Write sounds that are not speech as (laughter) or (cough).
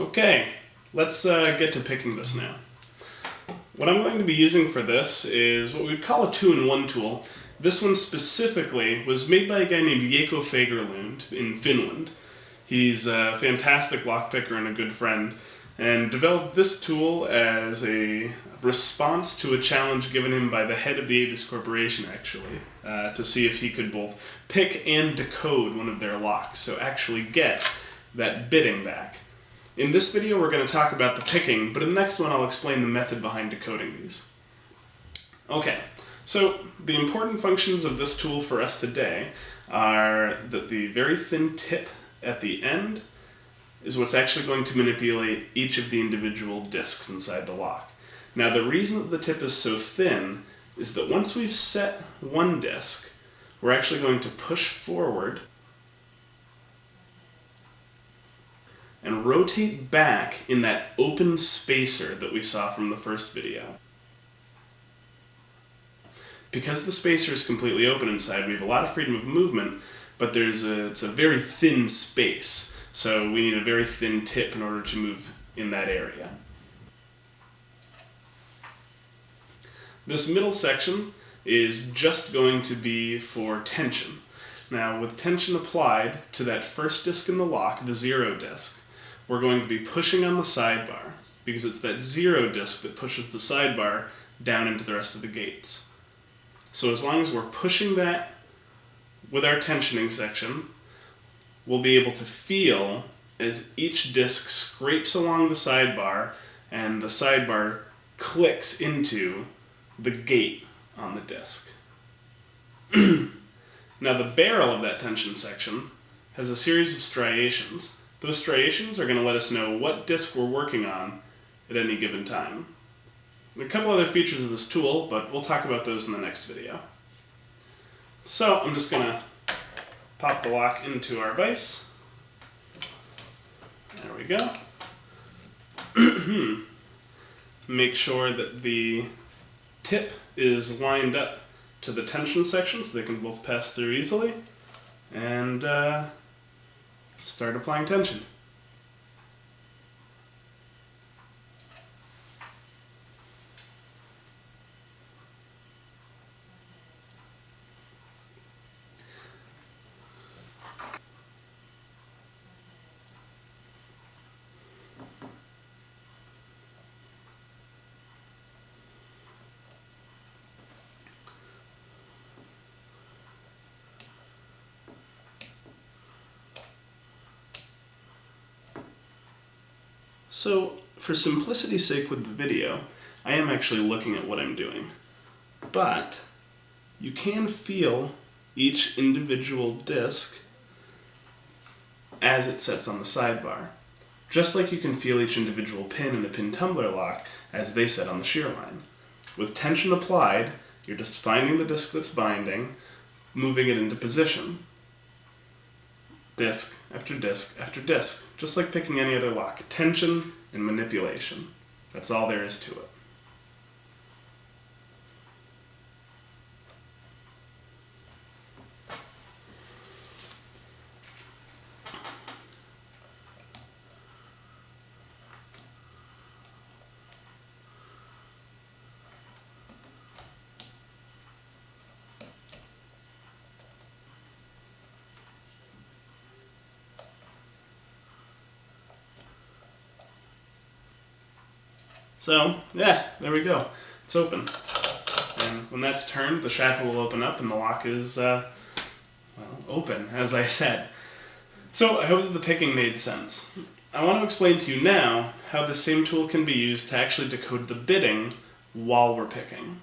Okay, let's uh, get to picking this now. What I'm going to be using for this is what we'd call a two-in-one tool. This one specifically was made by a guy named Jaakko Fagerlund in Finland. He's a fantastic lockpicker and a good friend, and developed this tool as a response to a challenge given him by the head of the Avis Corporation, actually, uh, to see if he could both pick and decode one of their locks, so actually get that bidding back. In this video we're going to talk about the picking, but in the next one I'll explain the method behind decoding these. Okay, so the important functions of this tool for us today are that the very thin tip at the end is what's actually going to manipulate each of the individual discs inside the lock. Now the reason that the tip is so thin is that once we've set one disc, we're actually going to push forward rotate back in that open spacer that we saw from the first video. Because the spacer is completely open inside, we have a lot of freedom of movement, but there's a, it's a very thin space, so we need a very thin tip in order to move in that area. This middle section is just going to be for tension. Now, with tension applied to that first disc in the lock, the zero disc, we're going to be pushing on the sidebar because it's that zero disc that pushes the sidebar down into the rest of the gates. So as long as we're pushing that with our tensioning section, we'll be able to feel as each disc scrapes along the sidebar and the sidebar clicks into the gate on the disc. (clears throat) now the barrel of that tension section has a series of striations those striations are going to let us know what disk we're working on at any given time. a couple other features of this tool, but we'll talk about those in the next video. So I'm just going to pop the lock into our vise. There we go. (clears throat) Make sure that the tip is lined up to the tension section so they can both pass through easily. And uh, start applying tension. So for simplicity's sake with the video, I am actually looking at what I'm doing. But you can feel each individual disc as it sets on the sidebar. Just like you can feel each individual pin in a pin tumbler lock as they set on the shear line. With tension applied, you're just finding the disc that's binding, moving it into position disc after disc after disc, just like picking any other lock. Tension and manipulation. That's all there is to it. So, yeah, there we go. It's open. And when that's turned, the shackle will open up and the lock is, uh, well, open, as I said. So, I hope that the picking made sense. I want to explain to you now how the same tool can be used to actually decode the bidding while we're picking.